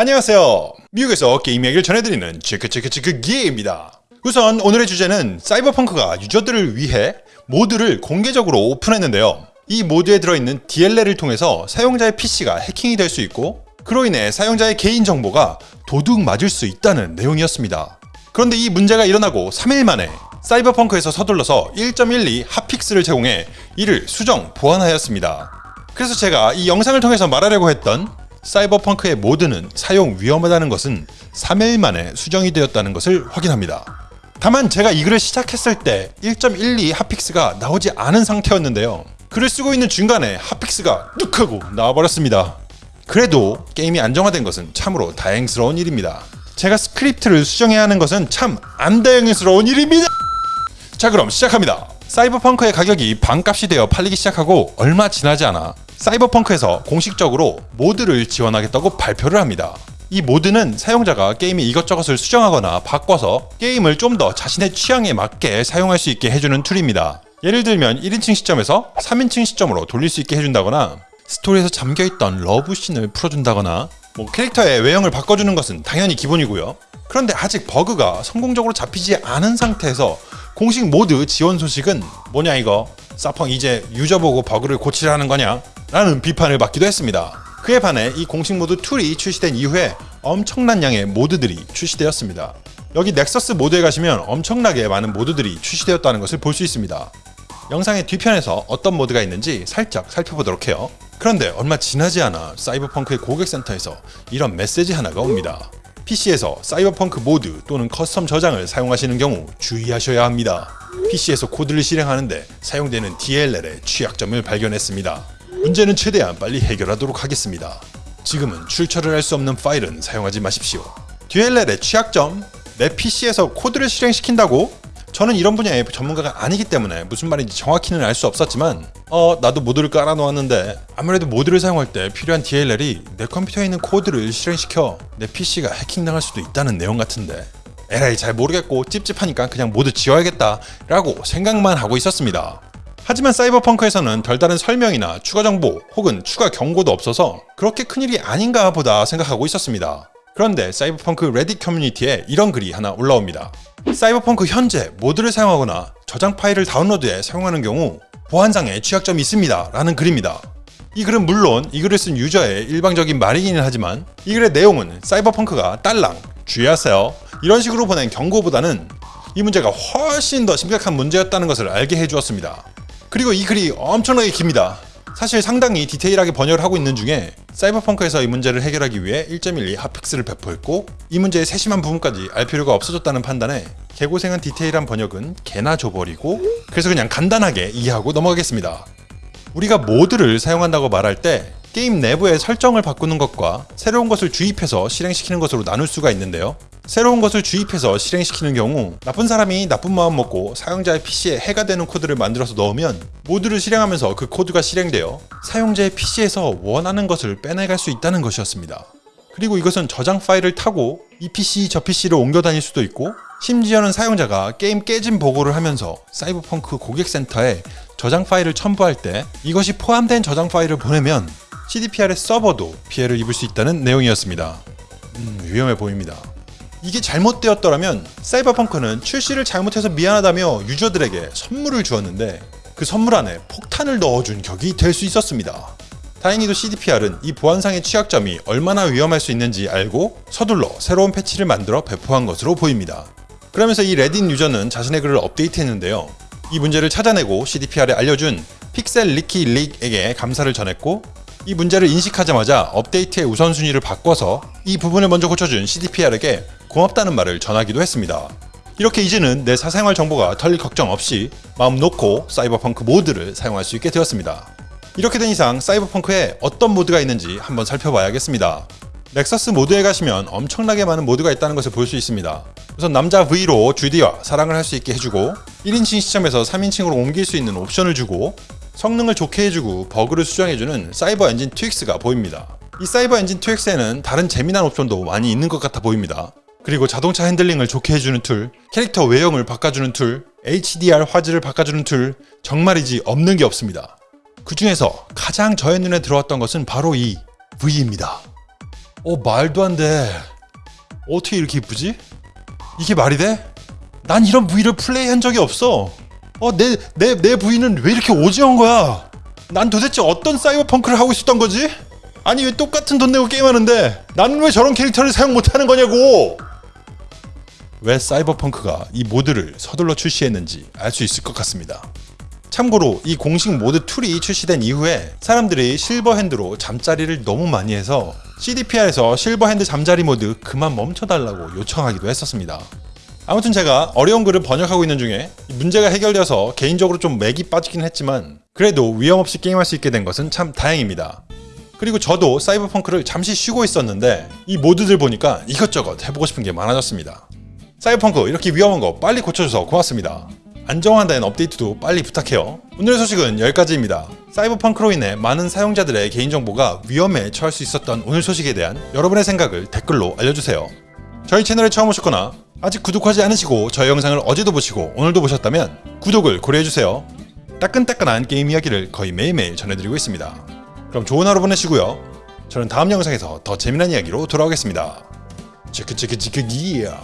안녕하세요. 미국에서 게임 이야기를 전해드리는 체크체크체크 기입니다. 우선 오늘의 주제는 사이버펑크가 유저들을 위해 모드를 공개적으로 오픈했는데요. 이 모드에 들어있는 DLL을 통해서 사용자의 PC가 해킹이 될 수 있고 그로 인해 사용자의 개인정보가 도둑 맞을 수 있다는 내용이었습니다. 그런데 이 문제가 일어나고 3일 만에 사이버펑크에서 서둘러서 1.12 핫픽스를 제공해 이를 수정 보완하였습니다. 그래서 제가 이 영상을 통해서 말하려고 했던 사이버펑크의 모드는 사용 위험하다는 것은 3일 만에 수정이 되었다는 것을 확인합니다. 다만 제가 이 글을 시작했을 때 1.12 hotfix가 나오지 않은 상태였는데요. 글을 쓰고 있는 중간에 hotfix가 뚝 하고 나와버렸습니다. 그래도 게임이 안정화된 것은 참으로 다행스러운 일입니다. 제가 스크립트를 수정해야 하는 것은 참 안 다행스러운 일입니다. 자 그럼 시작합니다. 사이버펑크의 가격이 반값이 되어 팔리기 시작하고 얼마 지나지 않아 사이버펑크에서 공식적으로 모드를 지원하겠다고 발표를 합니다. 이 모드는 사용자가 게임의 이것저것을 수정하거나 바꿔서 게임을 좀 더 자신의 취향에 맞게 사용할 수 있게 해주는 툴입니다. 예를 들면 1인칭 시점에서 3인칭 시점으로 돌릴 수 있게 해준다거나 스토리에서 잠겨있던 러브씬을 풀어준다거나 뭐 캐릭터의 외형을 바꿔주는 것은 당연히 기본이고요. 그런데 아직 버그가 성공적으로 잡히지 않은 상태에서 공식 모드 지원 소식은 뭐냐 이거 사펑 이제 유저 보고 버그를 고치라는 거냐 라는 비판을 받기도 했습니다. 그에 반해 이 공식 모드 툴이 출시된 이후에 엄청난 양의 모드들이 출시되었습니다. 여기 넥서스 모드에 가시면 엄청나게 많은 모드들이 출시되었다는 것을 볼 수 있습니다. 영상의 뒤편에서 어떤 모드가 있는지 살짝 살펴보도록 해요. 그런데 얼마 지나지 않아 사이버펑크의 고객센터에서 이런 메시지 하나가 옵니다. PC에서 사이버펑크 모드 또는 custom 저장을 사용하시는 경우 주의하셔야 합니다. PC에서 코드를 실행하는데 사용되는 DLL의 취약점을 발견했습니다. 문제는 최대한 빨리 해결하도록 하겠습니다. 지금은 출처를 알 수 없는 파일은 사용하지 마십시오. DLL의 취약점? 내 PC에서 코드를 실행시킨다고? 저는 이런 분야의 전문가가 아니기 때문에 무슨 말인지 정확히는 알 수 없었지만 어 나도 모드를 깔아놓았는데 아무래도 모드를 사용할 때 필요한 DLL이 내 컴퓨터에 있는 코드를 실행시켜 내 PC가 해킹당할 수도 있다는 내용 같은데 에라이 잘 모르겠고 찝찝하니까 그냥 모드 지워야겠다 라고 생각만 하고 있었습니다. 하지만 사이버펑크에서는 별다른 설명이나 추가 정보 혹은 추가 경고도 없어서 그렇게 큰일이 아닌가 보다 생각하고 있었습니다. 그런데 사이버펑크 레딧 커뮤니티에 이런 글이 하나 올라옵니다. 사이버펑크 현재 모드를 사용하거나 저장 파일을 다운로드해 사용하는 경우 보안상의 취약점이 있습니다 라는 글입니다. 이 글은 물론 이 글을 쓴 유저의 일방적인 말이기는 하지만 이 글의 내용은 사이버펑크가 딸랑 주의하세요 이런 식으로 보낸 경고보다는 이 문제가 훨씬 더 심각한 문제였다는 것을 알게 해주었습니다. 그리고 이 글이 엄청나게 깁니다. 사실 상당히 디테일하게 번역을 하고 있는 중에 사이버펑크에서 이 문제를 해결하기 위해 1.12 핫픽스를 배포했고 이 문제의 세심한 부분까지 알 필요가 없어졌다는 판단에 개고생한 디테일한 번역은 개나 줘버리고 그래서 그냥 간단하게 이해하고 넘어가겠습니다. 우리가 모드를 사용한다고 말할 때 게임 내부의 설정을 바꾸는 것과 새로운 것을 주입해서 실행시키는 것으로 나눌 수가 있는데요. 새로운 것을 주입해서 실행시키는 경우 나쁜 사람이 나쁜 마음 먹고 사용자의 PC에 해가 되는 코드를 만들어서 넣으면 모드를 실행하면서 그 코드가 실행되어 사용자의 PC에서 원하는 것을 빼내갈 수 있다는 것이었습니다. 그리고 이것은 저장 파일을 타고 이 PC 저 PC를 옮겨 다닐 수도 있고 심지어는 사용자가 게임 깨진 보고를 하면서 사이버펑크 고객센터에 저장 파일을 첨부할 때 이것이 포함된 저장 파일을 보내면 CDPR의 서버도 피해를 입을 수 있다는 내용이었습니다. 음, 위험해 보입니다. 이게 잘못되었더라면 사이버펑크는 출시를 잘못해서 미안하다며 유저들에게 선물을 주었는데 그 선물 안에 폭탄을 넣어준 격이 될 수 있었습니다. 다행히도 CDPR은 이 보안상의 취약점이 얼마나 위험할 수 있는지 알고 서둘러 새로운 패치를 만들어 배포한 것으로 보입니다. 그러면서 이 레딧 유저는 자신의 글을 업데이트했는데요. 이 문제를 찾아내고 CDPR에 알려준 픽셀 리키 릭에게 감사를 전했고 이 문제를 인식하자마자 업데이트의 우선순위를 바꿔서 이 부분을 먼저 고쳐준 CDPR에게 고맙다는 말을 전하기도 했습니다. 이렇게 이제는 내 사생활 정보가 털릴 걱정 없이 마음 놓고 사이버펑크 모드를 사용할 수 있게 되었습니다. 이렇게 된 이상 사이버펑크에 어떤 모드가 있는지 한번 살펴봐야겠습니다. 넥서스 모드에 가시면 엄청나게 많은 모드가 있다는 것을 볼 수 있습니다. 우선 남자 V로 주디와 사랑을 할 수 있게 해주고 1인칭 시점에서 3인칭으로 옮길 수 있는 옵션을 주고 성능을 좋게 해주고 버그를 수정해주는 Cyber Engine Tweaks가 보입니다. 이 Cyber Engine Tweaks에는 다른 재미난 옵션도 많이 있는 것 같아 보입니다. 그리고 자동차 핸들링을 좋게 해주는 툴, 캐릭터 외형을 바꿔주는 툴, HDR 화질을 바꿔주는 툴, 정말이지 없는 게 없습니다. 그 중에서 가장 저의 눈에 들어왔던 것은 바로 이 V입니다. 어 말도 안 돼. 어떻게 이렇게 이쁘지? 이게 말이 돼? 난 이런 V를 플레이한 적이 없어. 어 내 내 내 V는 왜 이렇게 오지한 거야? 난 도대체 어떤 사이버펑크를 하고 있었던 거지? 아니 왜 똑같은 돈 내고 게임하는데 나는 왜 저런 캐릭터를 사용 못하는 거냐고? 왜 사이버펑크가 이 모드를 서둘러 출시했는지 알 수 있을 것 같습니다. 참고로 이 공식 모드 툴이 출시된 이후에 사람들이 실버핸드로 잠자리를 너무 많이 해서 CDPR에서 실버핸드 잠자리 모드 그만 멈춰달라고 요청하기도 했었습니다. 아무튼 제가 어려운 글을 번역하고 있는 중에 문제가 해결되어서 개인적으로 좀 맥이 빠지긴 했지만 그래도 위험 없이 게임할 수 있게 된 것은 참 다행입니다. 그리고 저도 사이버펑크를 잠시 쉬고 있었는데 이 모드들 보니까 이것저것 해보고 싶은 게 많아졌습니다. 사이버펑크 이렇게 위험한 거 빨리 고쳐줘서 고맙습니다. 안정화된 업데이트도 빨리 부탁해요. 오늘의 소식은 여기까지입니다. 사이버펑크로 인해 많은 사용자들의 개인정보가 위험에 처할 수 있었던 오늘 소식에 대한 여러분의 생각을 댓글로 알려주세요. 저희 채널에 처음 오셨거나 아직 구독하지 않으시고 저희 영상을 어제도 보시고 오늘도 보셨다면 구독을 고려해주세요. 따끈따끈한 게임 이야기를 거의 매일매일 전해드리고 있습니다. 그럼 좋은 하루 보내시고요. 저는 다음 영상에서 더 재미난 이야기로 돌아오겠습니다. 체크 체크 체크 기야